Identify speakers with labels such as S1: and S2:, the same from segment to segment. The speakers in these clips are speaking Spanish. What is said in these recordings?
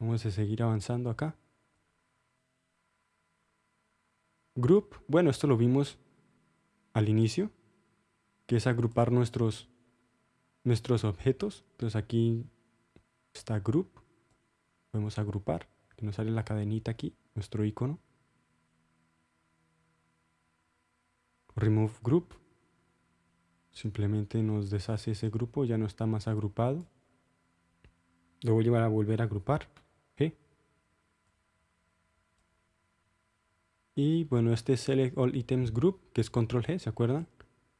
S1: Vamos a seguir avanzando acá. Group, bueno, esto lo vimos al inicio, que es agrupar nuestros, nuestros objetos. Entonces aquí está Group, podemos agrupar, que nos sale la cadenita aquí, nuestro icono. Remove Group, simplemente nos deshace ese grupo, ya no está más agrupado. Lo voy a llevar a volver a agrupar. Y bueno, este es Select All Items Group, que es Control G, ¿se acuerdan?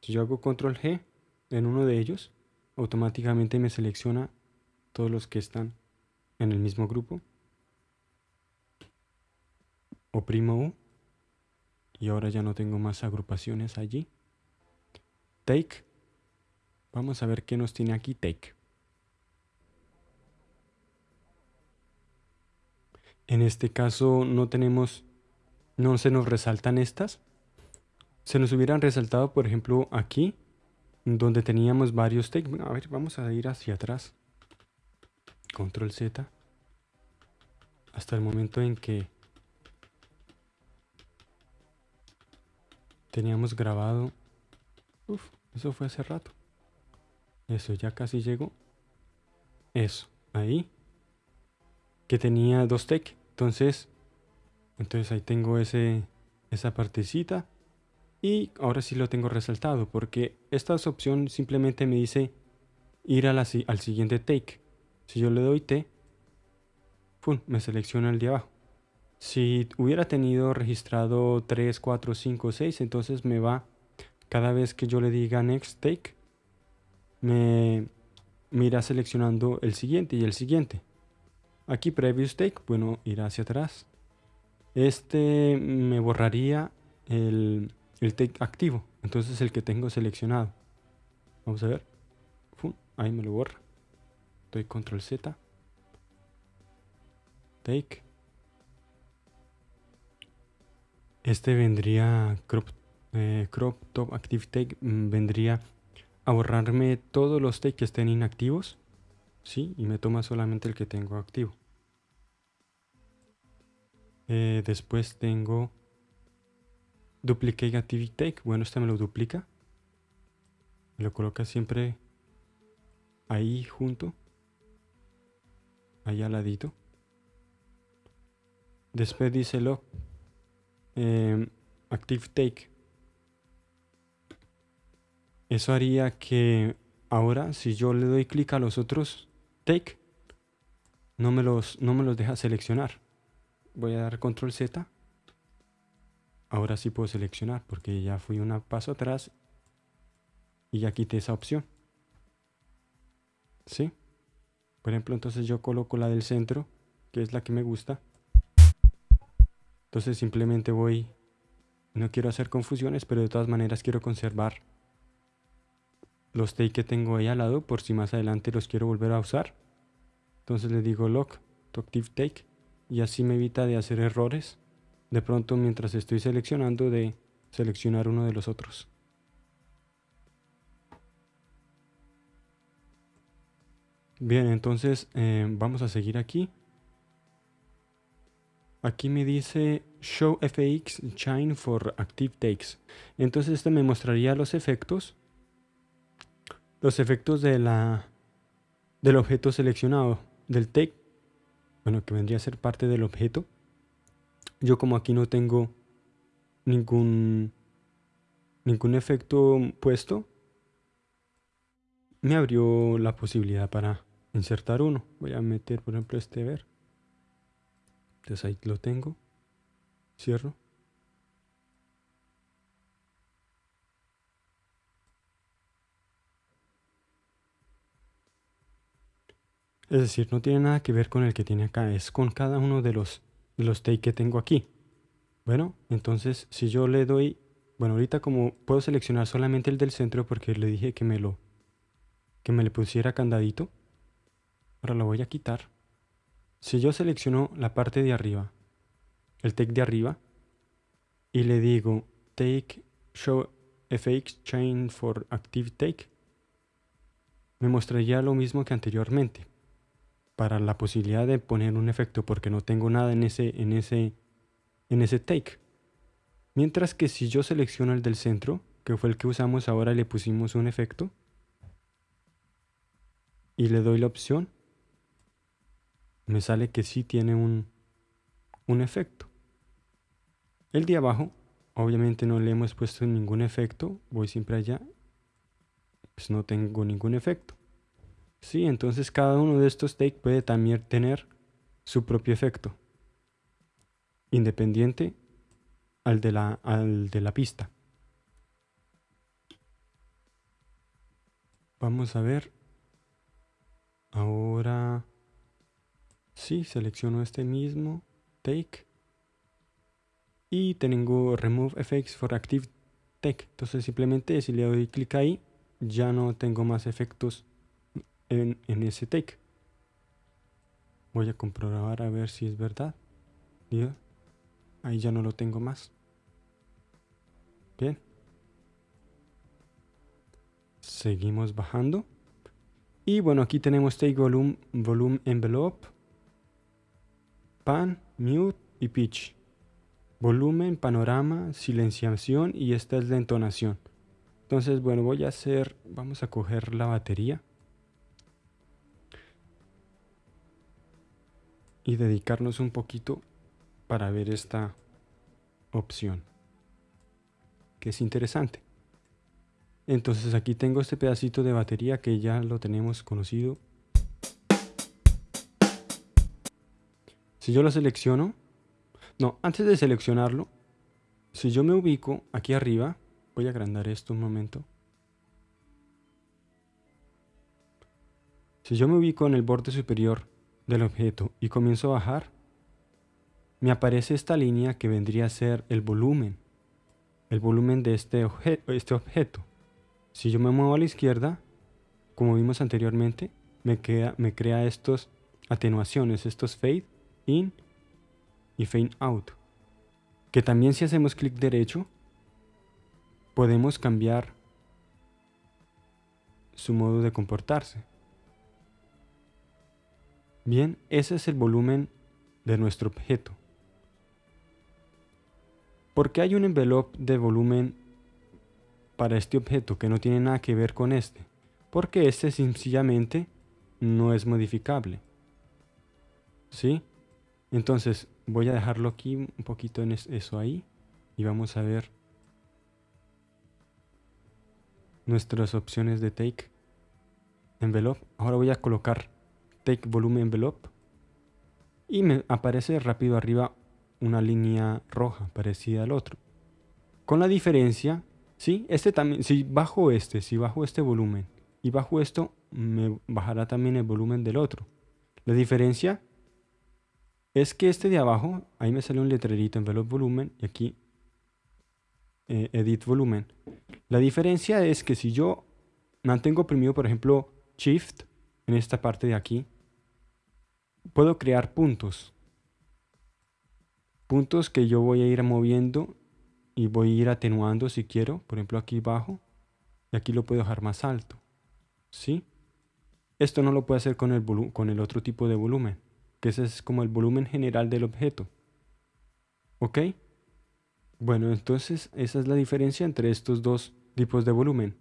S1: Si yo hago Control G en uno de ellos, automáticamente me selecciona todos los que están en el mismo grupo. Oprimo U. Y ahora ya no tengo más agrupaciones allí. Take. Vamos a ver qué nos tiene aquí Take. En este caso no tenemos no se nos resaltan estas. Se nos hubieran resaltado, por ejemplo, aquí, donde teníamos varios takes. a ver, vamos a ir hacia atrás. Control Z. Hasta el momento en que teníamos grabado. Uf, eso fue hace rato. Eso, ya casi llegó. Eso, ahí. Que tenía dos takes. Entonces, entonces ahí tengo ese, esa partecita. Y ahora sí lo tengo resaltado porque esta opción simplemente me dice ir a al siguiente take. Si yo le doy T, me selecciona el de abajo. Si hubiera tenido registrado 3, 4, 5, 6, entonces me va, cada vez que yo le diga next take, me irá seleccionando el siguiente y el siguiente. Aquí previous take, bueno, irá hacia atrás. Este me borraría el, el take activo, entonces el que tengo seleccionado. Vamos a ver. ahí me lo borra. Doy control Z. Take. Este vendría crop, eh, crop top active take mm, vendría a borrarme todos los take que estén inactivos. Sí, y me toma solamente el que tengo activo. Eh, después tengo Duplicate Activity Take. Bueno, este me lo duplica. Me lo coloca siempre ahí junto. Ahí al ladito. Después dice lo eh, Active Take. Eso haría que ahora si yo le doy clic a los otros Take, no me los, no me los deja seleccionar voy a dar control Z. Ahora sí puedo seleccionar porque ya fui un paso atrás y ya quité esa opción. ¿Sí? Por ejemplo, entonces yo coloco la del centro, que es la que me gusta. Entonces simplemente voy, no quiero hacer confusiones, pero de todas maneras quiero conservar los take que tengo ahí al lado por si más adelante los quiero volver a usar. Entonces le digo lock to active take y así me evita de hacer errores de pronto mientras estoy seleccionando de seleccionar uno de los otros. Bien, entonces eh, vamos a seguir aquí. Aquí me dice Show FX Shine for Active Takes. Entonces este me mostraría los efectos. Los efectos de la, del objeto seleccionado, del take bueno, que vendría a ser parte del objeto. Yo como aquí no tengo ningún, ningún efecto puesto, me abrió la posibilidad para insertar uno. Voy a meter, por ejemplo, este ver. Entonces ahí lo tengo. Cierro. Es decir, no tiene nada que ver con el que tiene acá, es con cada uno de los, de los take que tengo aquí. Bueno, entonces si yo le doy, bueno, ahorita como puedo seleccionar solamente el del centro porque le dije que me lo, que me le pusiera candadito. Ahora lo voy a quitar. Si yo selecciono la parte de arriba, el take de arriba, y le digo take show fx chain for active take, me mostraría lo mismo que anteriormente para la posibilidad de poner un efecto porque no tengo nada en ese, en ese, en ese take. Mientras que si yo selecciono el del centro, que fue el que usamos ahora, le pusimos un efecto y le doy la opción, me sale que sí tiene un, un efecto. El de abajo, obviamente no le hemos puesto ningún efecto, voy siempre allá, pues no tengo ningún efecto. Sí, entonces cada uno de estos take puede también tener su propio efecto, independiente al de la, al de la pista. Vamos a ver. Ahora, sí, selecciono este mismo take y tengo Remove Effects for Active Take. Entonces simplemente si le doy clic ahí, ya no tengo más efectos en, ese take. Voy a comprobar a ver si es verdad. Ahí ya no lo tengo más. Bien. Seguimos bajando. Y bueno, aquí tenemos take volume, volume envelope, pan, mute y pitch. Volumen, panorama, silenciación y esta es la entonación. Entonces, bueno, voy a hacer, vamos a coger la batería. Y dedicarnos un poquito para ver esta opción que es interesante. Entonces aquí tengo este pedacito de batería que ya lo tenemos conocido. Si yo lo selecciono no, antes de seleccionarlo si yo me ubico aquí arriba voy a agrandar esto un momento. Si yo me ubico en el borde superior del objeto y comienzo a bajar, me aparece esta línea que vendría a ser el volumen, el volumen de este, este objeto. Si yo me muevo a la izquierda, como vimos anteriormente, me, queda, me crea estos atenuaciones, estos fade in y fade out. Que también si hacemos clic derecho, podemos cambiar su modo de comportarse. Bien, ese es el volumen de nuestro objeto. ¿Por qué hay un envelope de volumen para este objeto que no tiene nada que ver con este? Porque este sencillamente no es modificable. ¿Sí? Entonces voy a dejarlo aquí un poquito en eso ahí y vamos a ver nuestras opciones de take envelope. Ahora voy a colocar Take Volume Envelope y me aparece rápido arriba una línea roja parecida al otro. Con la diferencia, ¿sí? Este también, si bajo este, si bajo este volumen y bajo esto, me bajará también el volumen del otro. La diferencia es que este de abajo, ahí me sale un letrerito Envelope Volumen y aquí eh, Edit Volumen. La diferencia es que si yo mantengo oprimido, por ejemplo, Shift en esta parte de aquí, puedo crear puntos. Puntos que yo voy a ir moviendo y voy a ir atenuando si quiero. Por ejemplo, aquí bajo y aquí lo puedo dejar más alto. ¿Sí? Esto no lo puedo hacer con el, con el otro tipo de volumen, que ese es como el volumen general del objeto. ¿Ok? Bueno, entonces esa es la diferencia entre estos dos tipos de volumen.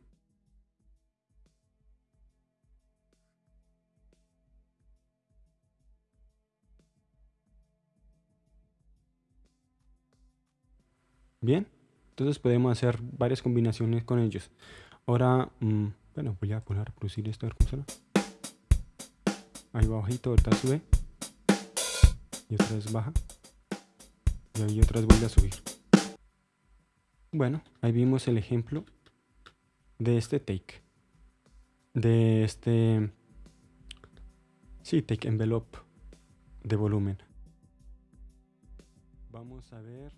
S1: Bien, entonces podemos hacer varias combinaciones con ellos. Ahora, mm, bueno, voy a poner a producir esto, a ver. Ahí va bajito, ahorita sube. Y otra vez baja. Y ahí otra vez vuelve a subir. Bueno, ahí vimos el ejemplo de este take. De este... Sí, take envelope de volumen. Vamos a ver